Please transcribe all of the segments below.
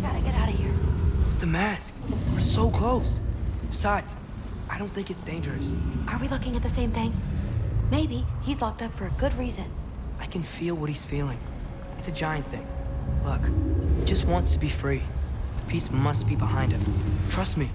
gotta get out of here. The mask. We're so close. Besides, I don't think it's dangerous. Are we looking at the same thing? Maybe he's locked up for a good reason. I can feel what he's feeling. It's a giant thing. Look, he just wants to be free. The piece must be behind him. Trust me.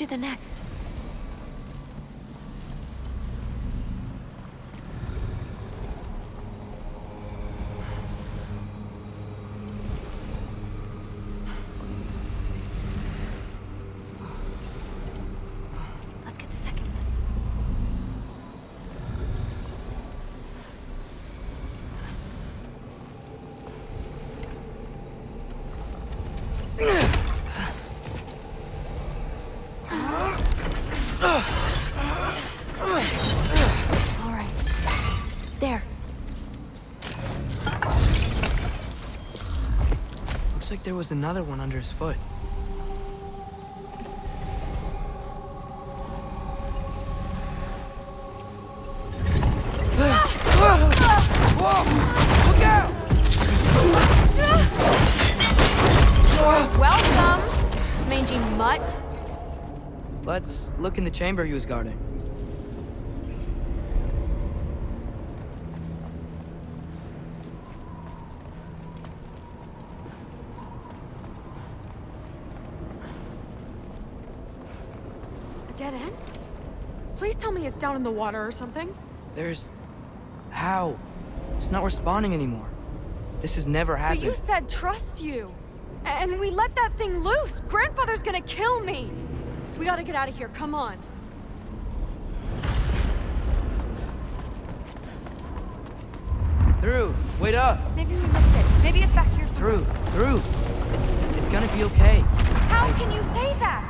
Let's the next. Let's get the second one. All right. There. Looks like there was another one under his foot. Look out! Welcome, mangy mutt. Let's look in the chamber he was guarding. A dead end? Please in the water or something. There's... How? It's not responding anymore. This has never But happened. you said trust you. And we let that thing loose. Grandfather's gonna kill me. We gotta get out of here. Come on. Thrud! Wait up! Maybe we missed it. Maybe it's back here somewhere. Thrud! Thrud! It's... it's gonna be okay. How I- can you say that?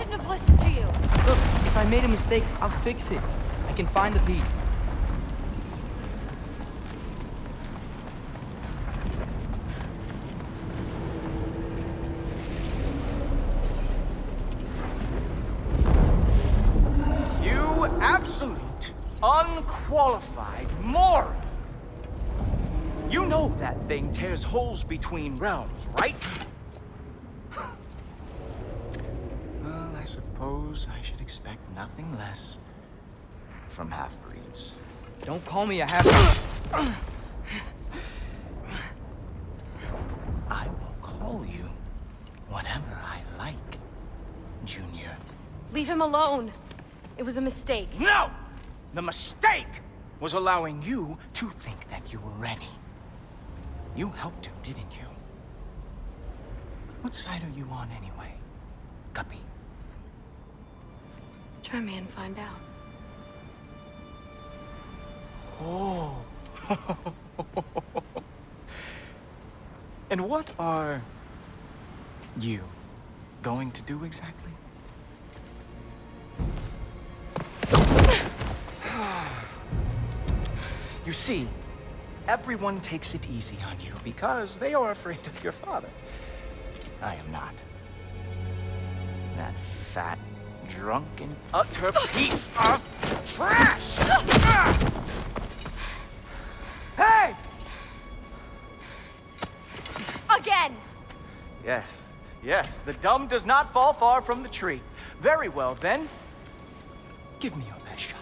I shouldn't have listened to you. Look, if I made a mistake, I'll fix it. I can find the piece. You absolute, unqualified moron! You know that thing tears holes between realms, right? well, I suppose I should expect nothing less from half-breeds. Don't call me a half... I will call you whatever I like, Junior. Leave him alone. It was a mistake. No! The mistake was allowing you to think that you were ready. You helped him, didn't you? What side are you on anyway, Guppy? Try me and find out. Oh. and what are you going to do exactly? you see, everyone takes it easy on you because they are afraid of your father. I am not. That fat drunken, utter piece of trash! hey! Again! Yes, yes, the dumb does not fall far from the tree. Very well, then. Give me your best shot.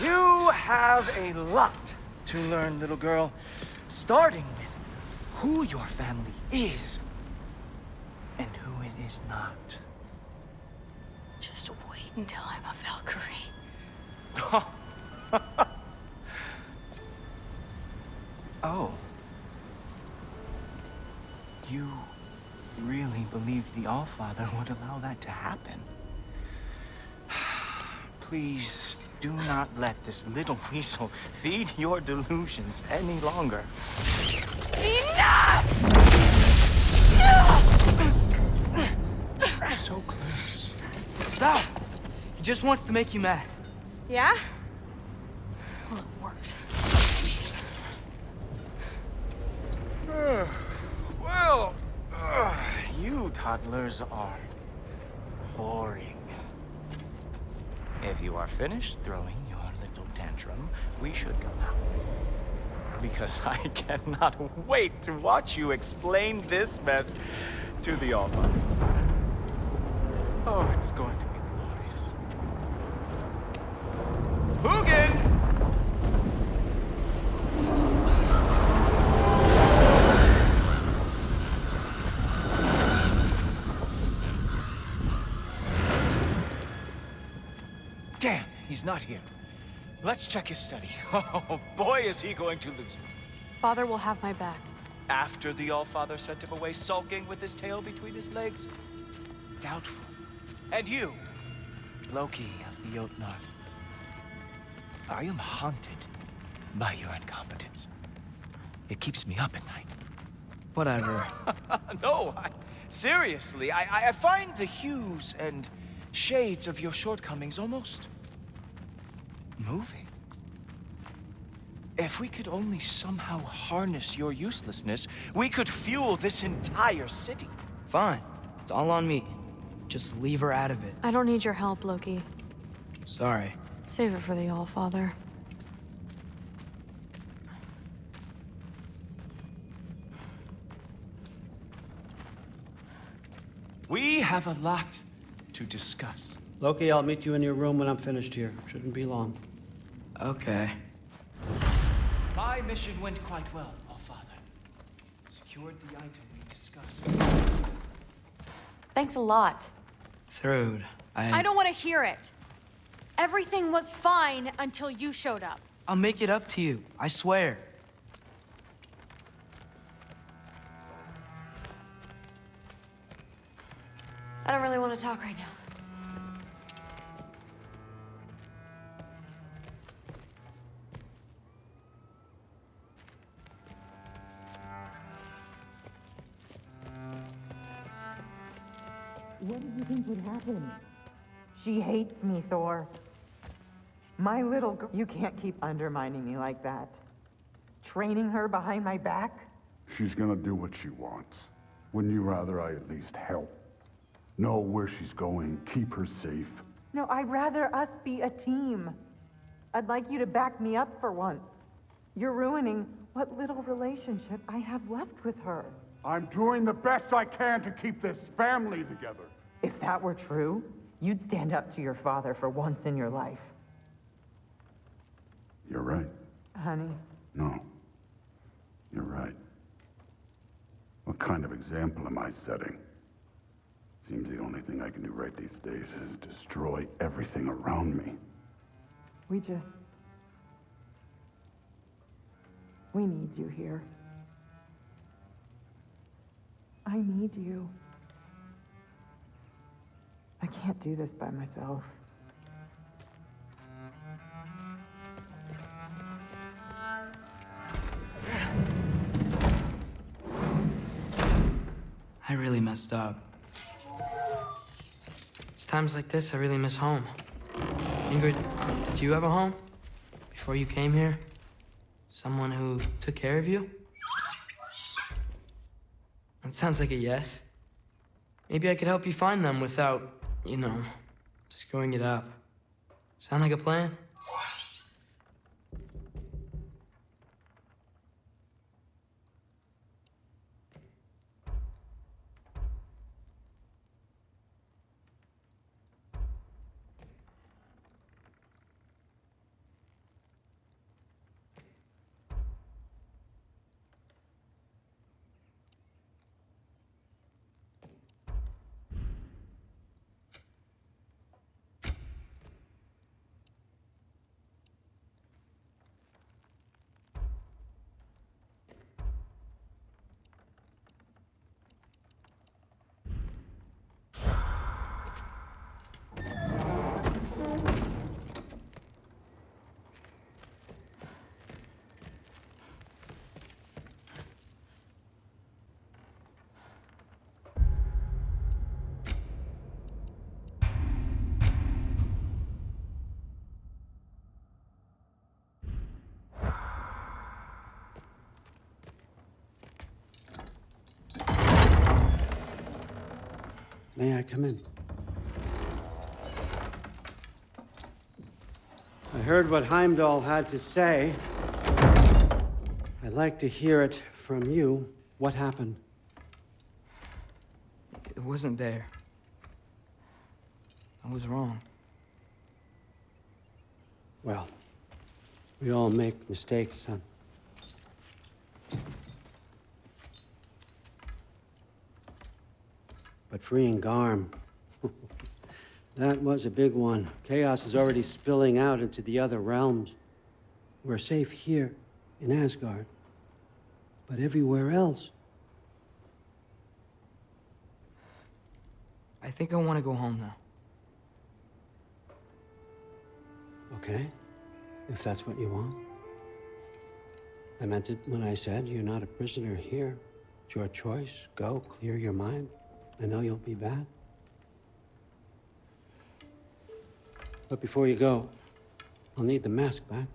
You have a lot to learn, little girl. Starting with who your family is and who it is not. Just wait until I'm a Valkyrie. Oh. You really believed the Allfather would allow that to happen? Please do not let this little weasel feed your delusions any longer. Enough! so close. Stop! He just wants to make you mad. Yeah? Well, it worked. Well, uh, you toddlers are boring. If you are finished throwing your little tantrum, we should go now. Because I cannot wait to watch you explain this mess to the Allfather. Oh, it's going to he's not here. Let's check his study. Oh, boy, is he going to lose it. Father will have my back. After the Allfather sent him away sulking with his tail between his legs? Doubtful. And you, Loki of the Jotnar. I am haunted by your incompetence. It keeps me up at night. Whatever. no, I, seriously, I, I- I find the hues and shades of your shortcomings almost moving. If we could only somehow harness your uselessness, we could fuel this entire city. Fine. It's all on me. Just leave her out of it. I don't need your help, Loki. Sorry. Save it for the All-Father. We have a lot to discuss. Loki, I'll meet you in your room when I'm finished here. Shouldn't be long. Okay. My mission went quite well, Allfather. Secured the item we discussed. Thanks a lot. Thrud, I... I don't want to hear it. Everything was fine until you showed up. I'll make it up to you. I swear. I don't really want to talk right now. What did you think would happen? She hates me, Thor. My little girl. You can't keep undermining me like that. Training her behind my back? She's gonna do what she wants. Wouldn't you rather I at least help? Know where she's going, keep her safe? No, I'd rather us be a team. I'd like you to back me up for once. You're ruining what little relationship I have left with her. I'm doing the best I can to keep this family together. If that were true, you'd stand up to your father for once in your life. You're right. Honey, No. You're right. What kind of example am I setting? Seems the only thing I can do right these days is destroy everything around me. we just. We need you here. I need you. I can't do this by myself. I really messed up. It's times like this, I really miss home. Ingrid, did you have a home? Before you came here? Someone who took care of you? That sounds like a yes. Maybe I could help you find them without, you know, screwing it up. Sound like a plan? May I come in? I heard what Heimdall had to say. I'd like to hear it from you. What happened? It wasn't there. I was wrong. Well, we all make mistakes, son. But freeing Garm, that was a big one. Chaos is already spilling out into the other realms. We're safe here in Asgard. But everywhere else, I think I want to go home now. okay? If that's what you want. I meant it when I said you're not a prisoner here. It's your choice. Go, clear your mind. I know you'll be back. But before you go, I'll need the mask back.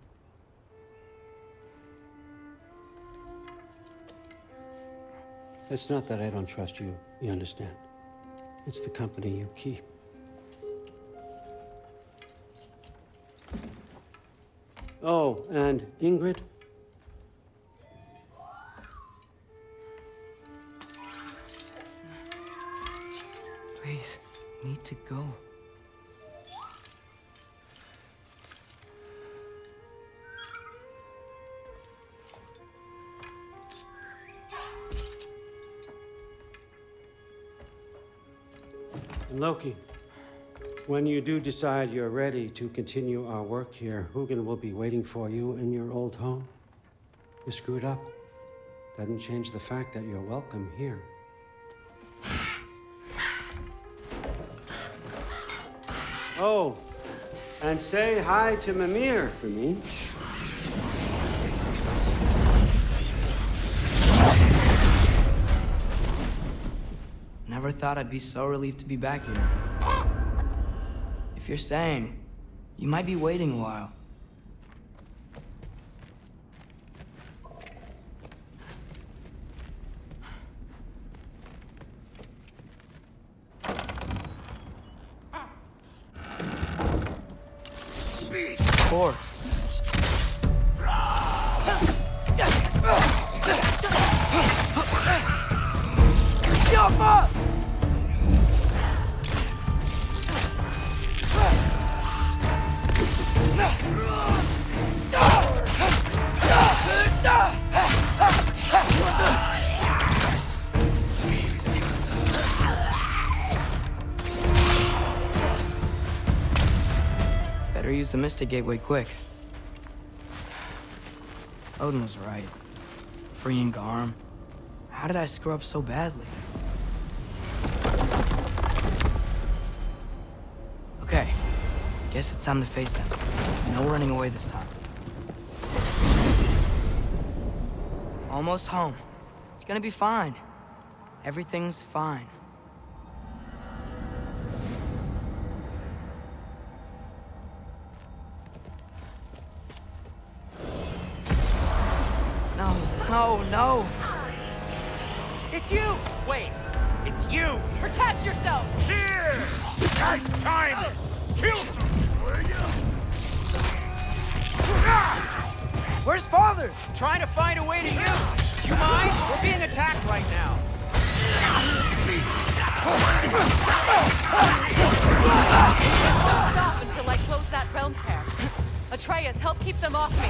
It's not that I don't trust you, you understand? It's the company you keep. Oh, and Ingrid? To go. Loki, when you do decide you're ready to continue our work here, Hugin will be waiting for you in your old home. You screwed up. Doesn't change the fact that you're welcome here. Oh, and say hi to Mimir for me. Never thought I'd be so relieved to be back here. If you're staying, you might be waiting a while. Of course. The Gateway quick. Odin was right. Freeing Garm. How did I screw up so badly? Okay. Guess it's time to face him. No running away this time. Almost home. It's gonna be fine. Everything's fine. It's you! Wait, it's you! Protect yourself! Here! Right time! Kill some, will you? Where's father? Trying to find a way to you! You mind? We're being attacked right now. Stop until I close that realm tear. Atreus, help keep them off me.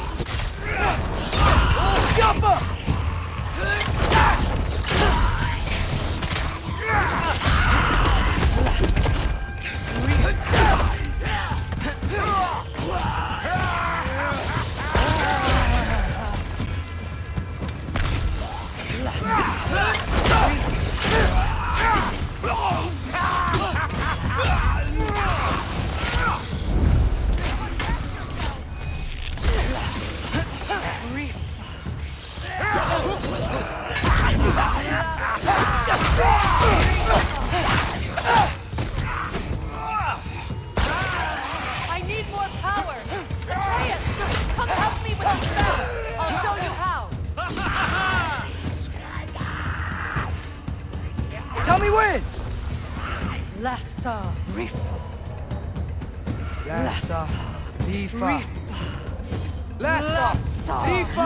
I Lassa. Rifa.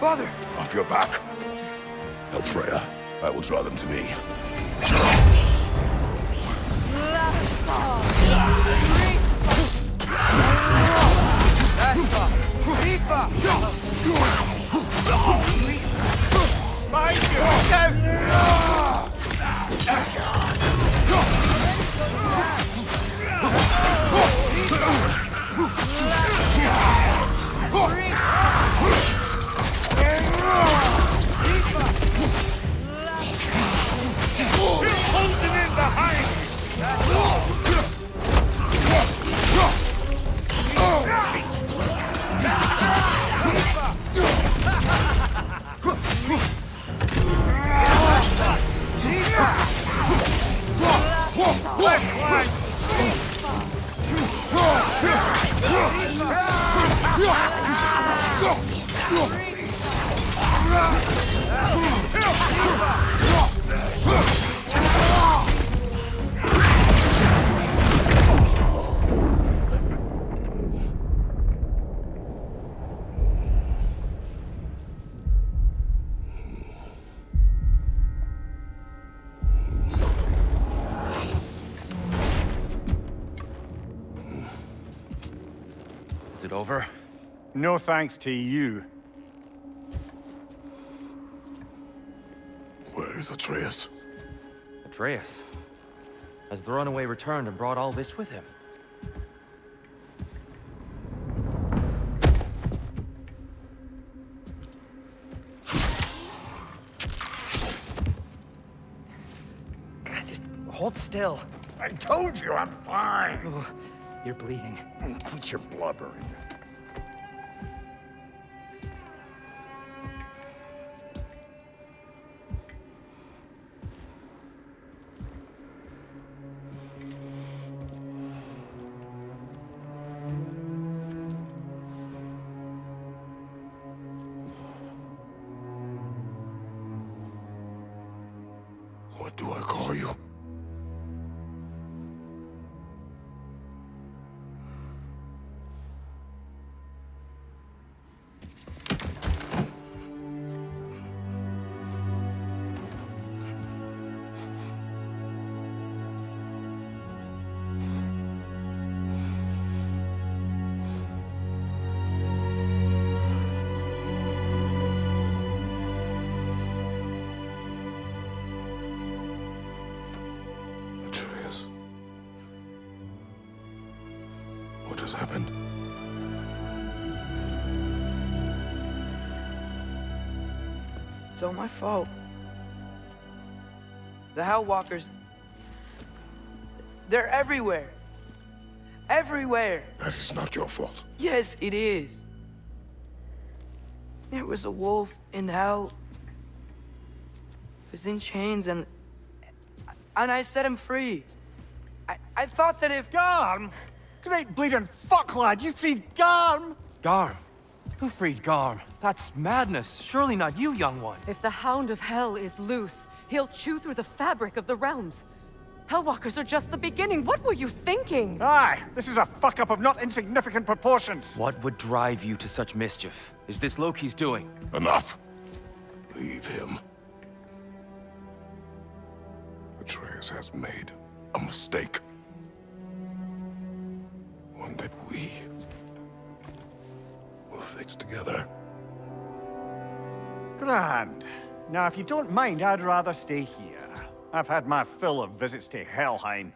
Father! Off your back. Help Freya. I will draw them to me. Lassa. Rifa. Is it No thanks to you. Where is Atreus? Atreus. Has the runaway returned and brought all this with him? God, just hold still. I told you I'm fine. Oh, you're bleeding. Quit your blubbering. It's all my fault. The Hellwalkers... They're everywhere. Everywhere. That is not your fault. Yes, it is. There was a wolf in hell. He was in chains and... And I set him free. I I thought that if... Garm? Great bleeding fuck, lad. You freed Garm? Garm? Who freed Garm? That's madness. Surely not you, young one. If the Hound of Hell is loose, he'll chew through the fabric of the realms. Hellwalkers are just the beginning. What were you thinking? Aye, this is a fuck up of not insignificant proportions. What would drive you to such mischief? Is this Loki's doing? Enough. Leave him. Atreus has made a mistake. One that we will fix together. Grand. Now, if you don't mind, I'd rather stay here. I've had my fill of visits to Helheim.